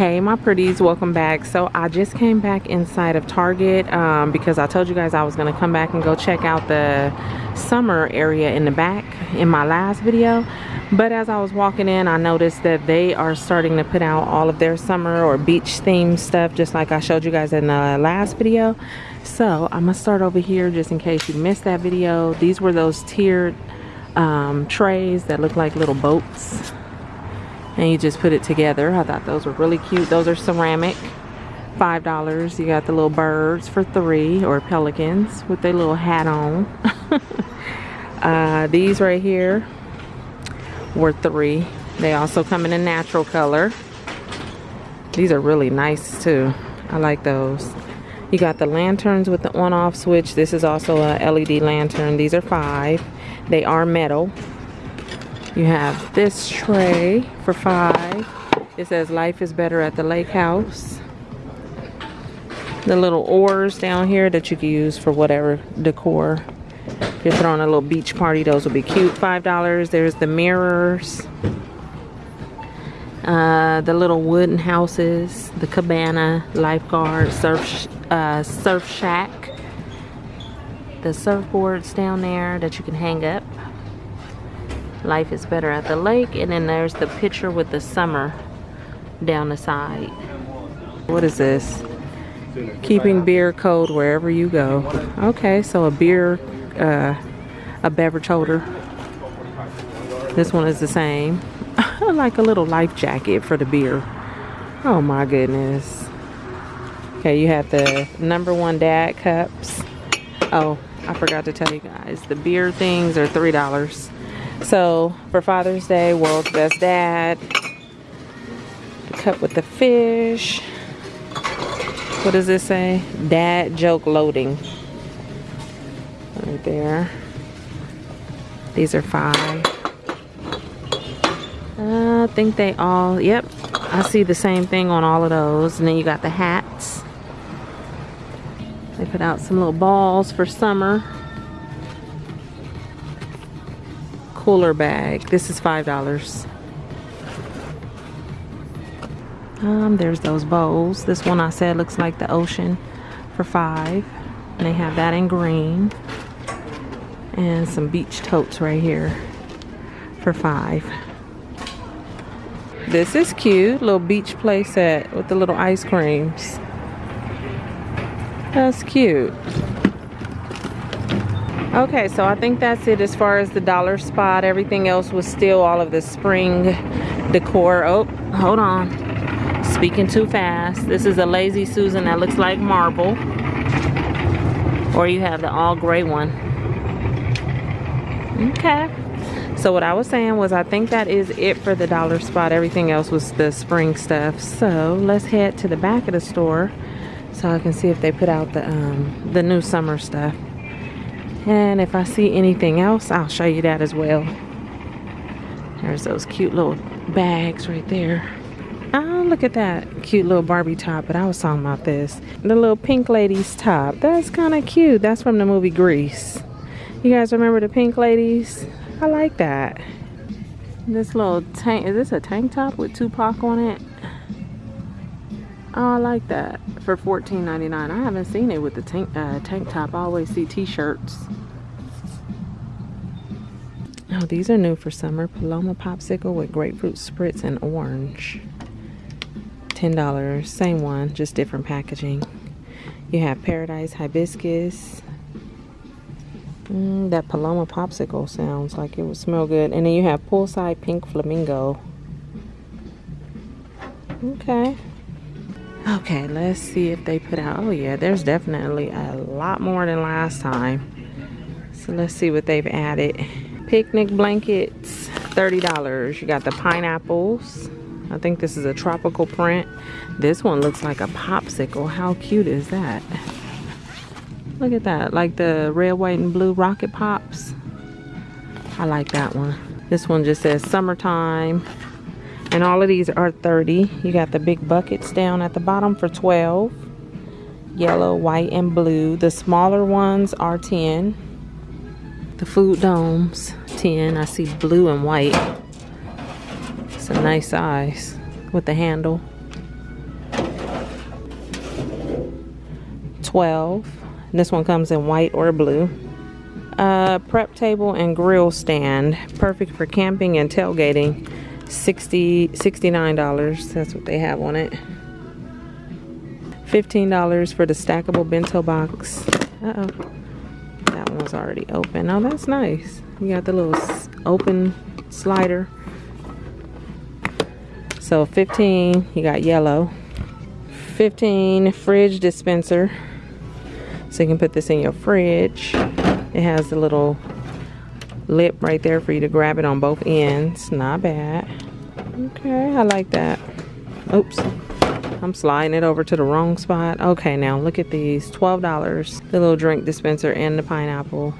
hey my pretties welcome back. So i just came back inside of target um, because i told you guys i was going to come back and go check out the summer area in the back in my last video. But as i was walking in i noticed that they are starting to put out all of their summer or beach themed stuff just like i showed you guys in the last video. So i'm gonna start over here just in case you missed that video. These were those tiered um, trays that look like little boats and you just put it together. I thought those were really cute. Those are ceramic. Five dollars. You got the little birds for three or pelicans with their little hat on. uh, these right here were three. They also come in a natural color. These are really nice too. I like those. You got the lanterns with the on-off switch. This is also a LED lantern. These are five. They are metal. You have this tray for five. It says life is better at the lake house. The little oars down here that you can use for whatever decor. If you're throwing a little beach party, those will be cute. Five dollars. There's the mirrors. Uh, the little wooden houses, the cabana, lifeguard, surf, uh, surf shack. The surfboards down there that you can hang up life is better at the lake and then there's the picture with the summer down the side. What is this? Keeping beer cold wherever you go. Okay so a beer uh, a beverage holder. This one is the same. Like a little life jacket for the beer. Oh my goodness. Okay you have the number one dad cups. Oh I forgot to tell you guys. The beer things are three dollars so for Father's Day, World's Best Dad. The cup with the fish. What does this say? Dad joke loading. Right there. These are five. I think they all, yep. I see the same thing on all of those. And then you got the hats. They put out some little balls for summer. Cooler bag. This is $5. Um, there's those bowls. This one I said looks like the ocean for five. And they have that in green. And some beach totes right here for five. This is cute. Little beach play set with the little ice creams. That's cute. Okay, so I think that's it as far as the dollar spot. Everything else was still all of the spring decor. Oh, hold on. Speaking too fast. This is a Lazy Susan that looks like marble. Or you have the all gray one. Okay. So what I was saying was I think that is it for the dollar spot. Everything else was the spring stuff. So let's head to the back of the store so I can see if they put out the um, the new summer stuff and if I see anything else I'll show you that as well. There's those cute little bags right there. Oh look at that cute little Barbie top but I was talking about this. The little pink lady's top. That's kind of cute. That's from the movie Grease. You guys remember the pink ladies? I like that. This little tank is this a tank top with Tupac on it Oh, I like that for $14.99. I haven't seen it with the tank, uh, tank top. I always see t-shirts. Oh, these are new for summer. Paloma popsicle with grapefruit spritz and orange. $10. Same one, just different packaging. You have paradise hibiscus. Mm, that Paloma popsicle sounds like it would smell good. And then you have poolside pink flamingo. Okay. Okay, let's see if they put out. Oh yeah, there's definitely a lot more than last time. So let's see what they've added. Picnic blankets, $30. You got the pineapples. I think this is a tropical print. This one looks like a popsicle. How cute is that? Look at that, like the red, white, and blue rocket pops. I like that one. This one just says summertime and all of these are 30 you got the big buckets down at the bottom for 12 yellow white and blue. The smaller ones are 10 the food domes 10 I see blue and white. It's a nice size with the handle. 12 this one comes in white or blue. Uh, prep table and grill stand. Perfect for camping and tailgating. 60 $69 that's what they have on it. $15 for the stackable bento box. Uh oh that one's already open. Oh that's nice. You got the little open slider. So 15 you got yellow. 15 fridge dispenser. So you can put this in your fridge. It has a little lip right there for you to grab it on both ends. Not bad. Okay I like that. Oops. I'm sliding it over to the wrong spot. Okay now look at these. $12 the little drink dispenser and the pineapple.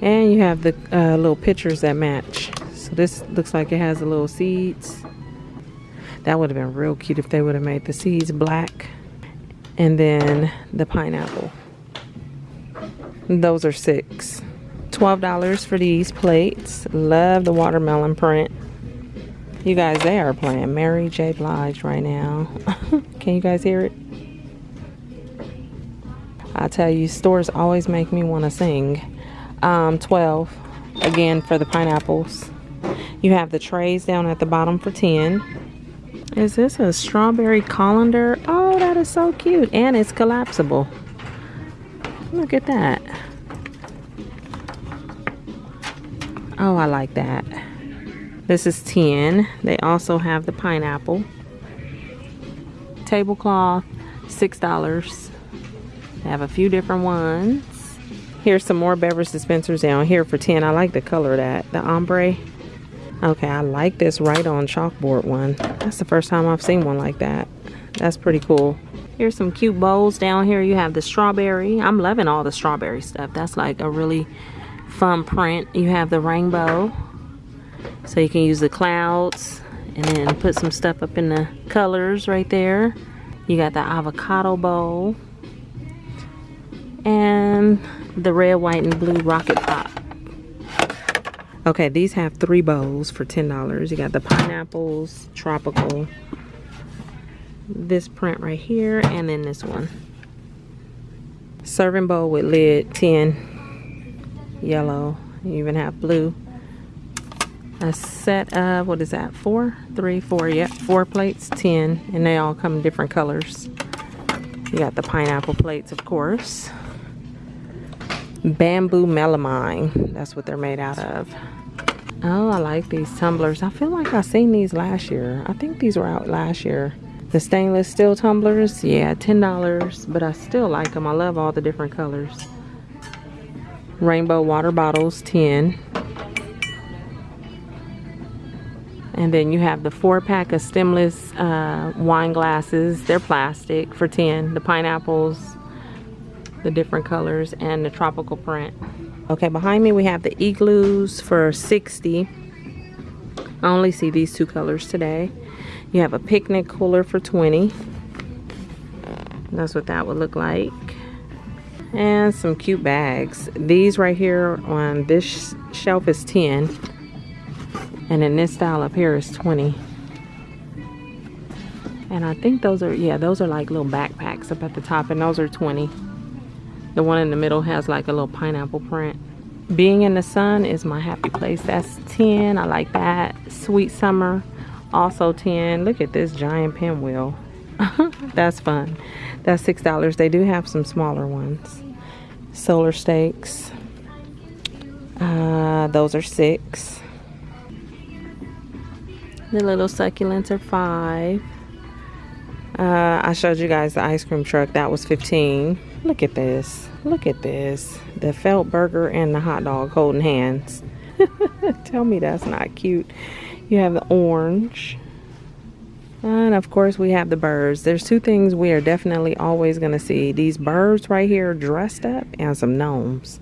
And you have the uh, little pictures that match. So this looks like it has the little seeds. That would have been real cute if they would have made the seeds black. And then the pineapple. Those are six. $12 for these plates. Love the watermelon print. You guys, they are playing Mary J. Blige right now. Can you guys hear it? I tell you, stores always make me want to sing. Um, 12 again for the pineapples. You have the trays down at the bottom for 10. Is this a strawberry colander? Oh, that is so cute. And it's collapsible. Look at that. Oh, I like that. This is 10. They also have the pineapple. Tablecloth, $6. They have a few different ones. Here's some more beverage dispensers down here for 10. I like the color of that. The ombre. Okay, I like this right on chalkboard one. That's the first time I've seen one like that. That's pretty cool. Here's some cute bowls down here. You have the strawberry. I'm loving all the strawberry stuff. That's like a really fun print. You have the rainbow. So you can use the clouds and then put some stuff up in the colors right there. You got the avocado bowl. And the red, white, and blue rocket pop. Okay, these have three bowls for $10. You got the pineapples, tropical, this print right here and then this one serving bowl with lid 10 yellow. You even have blue. A set of what is that four? Three four yep four plates 10 and they all come in different colors. You got the pineapple plates of course. Bamboo melamine that's what they're made out of. Oh i like these tumblers. I feel like i seen these last year. I think these were out last year. The stainless steel tumblers, yeah, $10, but I still like them. I love all the different colors. Rainbow water bottles, 10 And then you have the four pack of stemless uh, wine glasses. They're plastic for 10 The pineapples, the different colors, and the tropical print. Okay, behind me we have the igloos for 60 I only see these two colors today. You have a picnic cooler for 20. That's what that would look like. And some cute bags. These right here on this shelf is 10. And in this style up here is 20. And I think those are, yeah, those are like little backpacks up at the top. And those are 20. The one in the middle has like a little pineapple print. Being in the sun is my happy place. That's 10. I like that. Sweet summer also 10 look at this giant pinwheel that's fun that's six dollars they do have some smaller ones solar stakes. Uh, those are six. The little succulents are five. Uh, I showed you guys the ice cream truck. That was 15 look at this. Look at this. The felt burger and the hot dog holding hands. Tell me that's not cute. You have the orange. And of course we have the birds. There's two things we are definitely always going to see. These birds right here dressed up and some gnomes.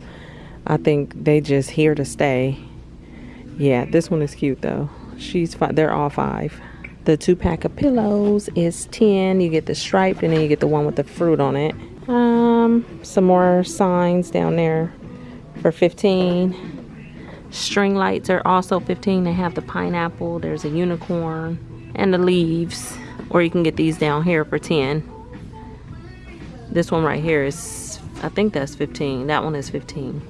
I think they just here to stay. Yeah, this one is cute though. She's five. They're all five. The two pack of pillows is 10. You get the striped and then you get the one with the fruit on it. Um, some more signs down there for 15. String lights are also 15. They have the pineapple, there's a unicorn, and the leaves. Or you can get these down here for 10. This one right here is, I think that's 15. That one is 15.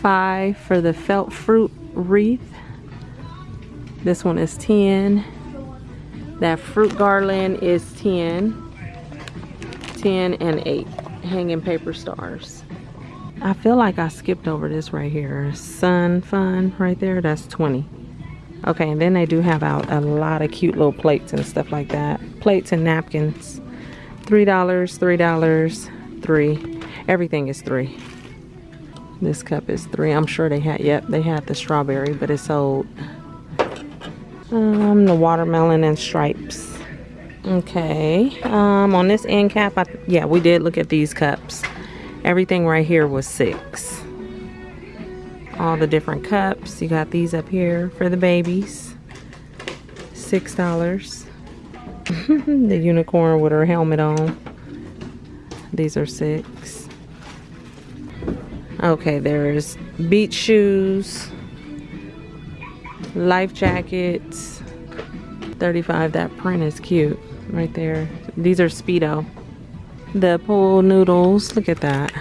Five for the felt fruit wreath. This one is 10. That fruit garland is 10. 10 and 8 hanging paper stars. I feel like I skipped over this right here. Sun Fun right there, that's 20. Okay, and then they do have out a lot of cute little plates and stuff like that. Plates and napkins. $3, $3, 3 Everything is 3 This cup is 3 I'm sure they had, yep, they had the strawberry, but it's sold. Um, the watermelon and stripes. Okay, um, on this end cap, I, yeah, we did look at these cups. Everything right here was six. All the different cups. You got these up here for the babies. Six dollars. the unicorn with her helmet on. These are six. Okay, there's beach shoes, life jackets, 35. That print is cute right there. These are Speedo. The pool noodles, look at that.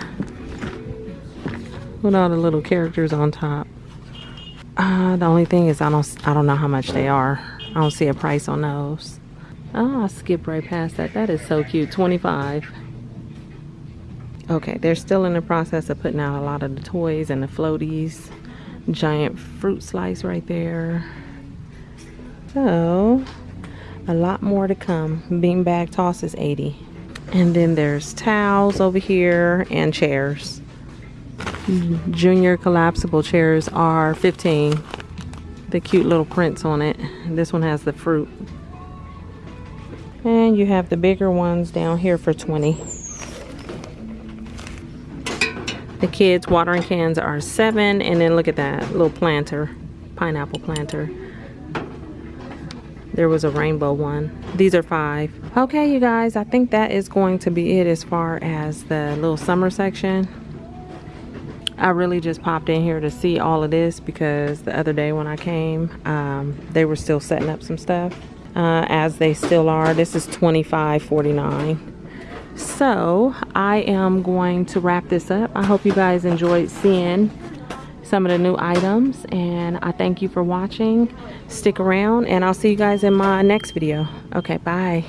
With all the little characters on top. Uh, the only thing is I don't I don't know how much they are. I don't see a price on those. Oh, I skipped right past that. That is so cute. 25. Okay, they're still in the process of putting out a lot of the toys and the floaties. Giant fruit slice right there. So, a lot more to come beanbag toss is 80 and then there's towels over here and chairs junior collapsible chairs are 15 the cute little prints on it. This one has the fruit. And you have the bigger ones down here for 20 the kids watering cans are seven and then look at that little planter pineapple planter. There was a rainbow one. These are five. Okay you guys i think that is going to be it as far as the little summer section i really just popped in here to see all of this because the other day when i came um, they were still setting up some stuff uh, as they still are this is 25.49 so i am going to wrap this up i hope you guys enjoyed seeing some of the new items and I thank you for watching. Stick around and I'll see you guys in my next video. Okay, bye.